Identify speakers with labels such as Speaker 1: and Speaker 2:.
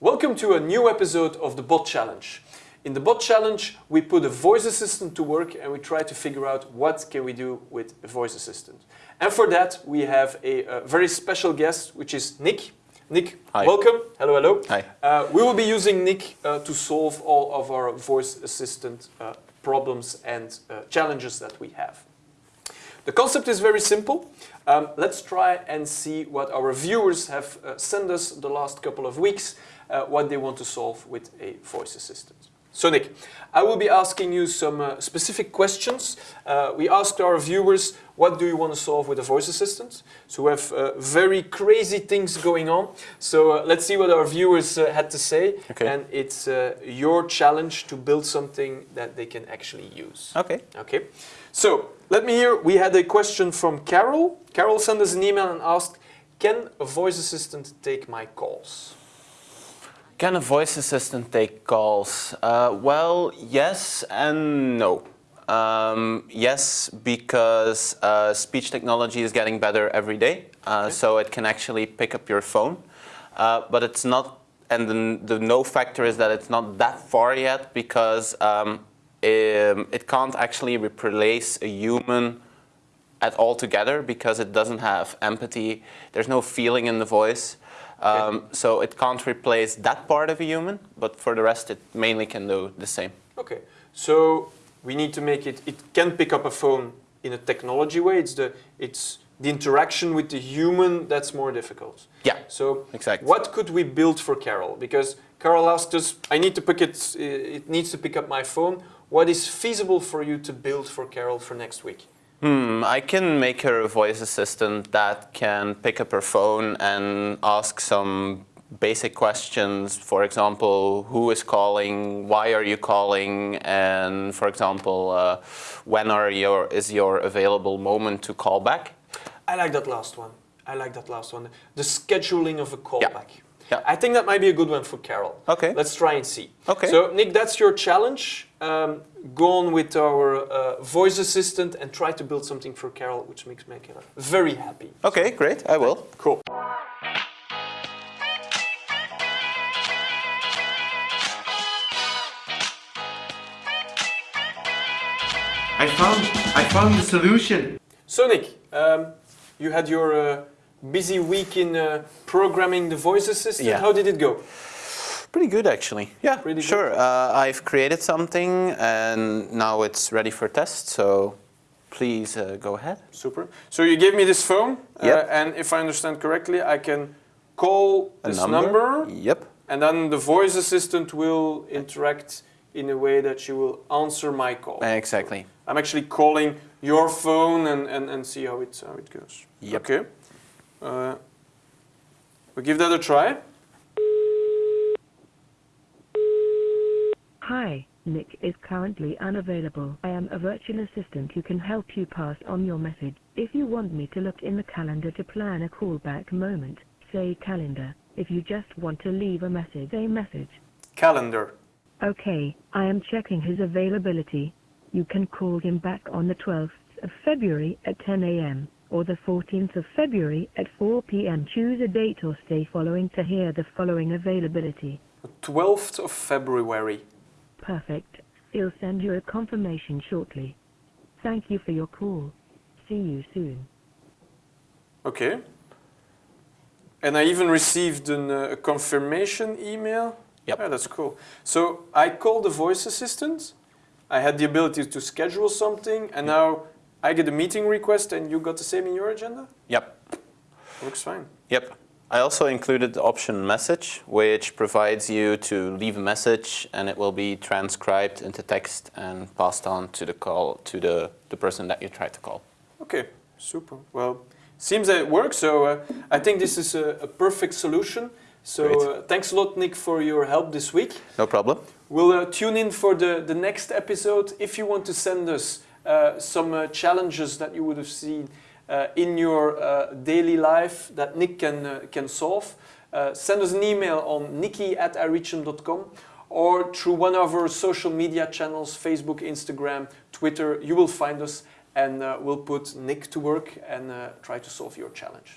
Speaker 1: Welcome to a new episode of the Bot Challenge. In the Bot Challenge, we put a voice assistant to work and we try to figure out what can we do with a voice assistant. And for that, we have a, a very special guest, which is Nick. Nick,
Speaker 2: Hi.
Speaker 1: welcome. Hello, hello.
Speaker 2: Hi.
Speaker 1: Uh, we will be using Nick uh, to solve all of our voice assistant uh, problems and uh, challenges that we have. The concept is very simple. Um, let's try and see what our viewers have uh, sent us the last couple of weeks, uh, what they want to solve with a voice assistant. So Nick, I will be asking you some uh, specific questions. Uh, we asked our viewers, what do you want to solve with a voice assistant? So we have uh, very crazy things going on. So uh, let's see what our viewers uh, had to say.
Speaker 2: Okay.
Speaker 1: And it's uh, your challenge to build something that they can actually use.
Speaker 2: Okay.
Speaker 1: Okay, so let me hear. We had a question from Carol. Carol sent us an email and asked, can a voice assistant take my calls?
Speaker 2: Can a voice assistant take calls? Uh, well, yes and no. Um, yes, because uh, speech technology is getting better every day, uh, so it can actually pick up your phone. Uh, but it's not, and the, the no factor is that it's not that far yet because um, um, it can't actually replace a human at all together because it doesn't have empathy. There's no feeling in the voice. Um, so it can't replace that part of a human, but for the rest it mainly can do the same.
Speaker 1: Okay, so we need to make it, it can pick up a phone in a technology way. It's the, it's the interaction with the human that's more difficult.
Speaker 2: Yeah,
Speaker 1: So
Speaker 2: exactly.
Speaker 1: what could we build for Carol? Because Carol asked us, I need to pick it, it needs to pick up my phone. What is feasible for you to build for Carol for next week?
Speaker 2: Hmm, I can make her a voice assistant that can pick up her phone and ask some basic questions. For example, who is calling, why are you calling, and for example, uh, when are your, is your available moment to call back?
Speaker 1: I like that last one. I like that last one. The scheduling of a callback.
Speaker 2: Yeah.
Speaker 1: I think that might be a good one for Carol.
Speaker 2: Okay.
Speaker 1: Let's try and see.
Speaker 2: Okay.
Speaker 1: So Nick, that's your challenge. Um, go on with our uh, voice assistant and try to build something for Carol, which makes me very happy.
Speaker 2: Okay, great, I will.
Speaker 1: Cool.
Speaker 3: I found I found the solution.
Speaker 1: So Nick, um, you had your uh, busy week in uh, programming the voice assistant.
Speaker 2: Yeah.
Speaker 1: How did it go?
Speaker 2: Pretty good actually. Yeah,
Speaker 1: Pretty good.
Speaker 2: sure. Uh, I've created something and now it's ready for test, so please uh, go ahead.
Speaker 1: Super. So you gave me this phone, uh,
Speaker 2: Yep.
Speaker 1: and if I understand correctly, I can call
Speaker 2: A
Speaker 1: this number,
Speaker 2: Yep.
Speaker 1: and then the voice assistant will interact in a way that she will answer my call.
Speaker 2: Exactly.
Speaker 1: I'm actually calling your phone and, and, and see how it, how it goes.
Speaker 2: Yep.
Speaker 1: Okay. Uh, we give that a try.
Speaker 4: Hi, Nick is currently unavailable. I am a virtual assistant who can help you pass on your message. If you want me to look in the calendar to plan a callback moment, say calendar. If you just want to leave a message, say message.
Speaker 1: Calendar.
Speaker 4: Okay, I am checking his availability. You can call him back on the 12th of February at 10 a.m. or the 14th of February at 4 p.m. Choose a date or stay following to hear the following availability.
Speaker 1: 12th of February.
Speaker 4: Perfect. He'll send you a confirmation shortly. Thank you for your call. See you soon.
Speaker 1: Okay. And I even received an, uh, a confirmation email.
Speaker 2: Yep.
Speaker 1: Yeah, that's cool. So I called the voice assistant. I had the ability to schedule something, and now I get a meeting request, and you got the same in your agenda.
Speaker 2: Yep.
Speaker 1: Looks fine.
Speaker 2: Yep. I also included the option message, which provides you to leave a message and it will be transcribed into text and passed on to the call to the, the person that you tried to call.
Speaker 1: Okay, super. Well, seems that it works. So uh, I think this is a, a perfect solution. So uh, thanks a lot, Nick, for your help this week.
Speaker 2: No problem.
Speaker 1: We'll uh, tune in for the, the next episode. If you want to send us some uh, challenges that you would have seen uh, in your uh, daily life that Nick can, uh, can solve, uh, send us an email on nikki at ireachhim.com or through one of our social media channels, Facebook, Instagram, Twitter. You will find us and uh, we'll put Nick to work and uh, try to solve your challenge.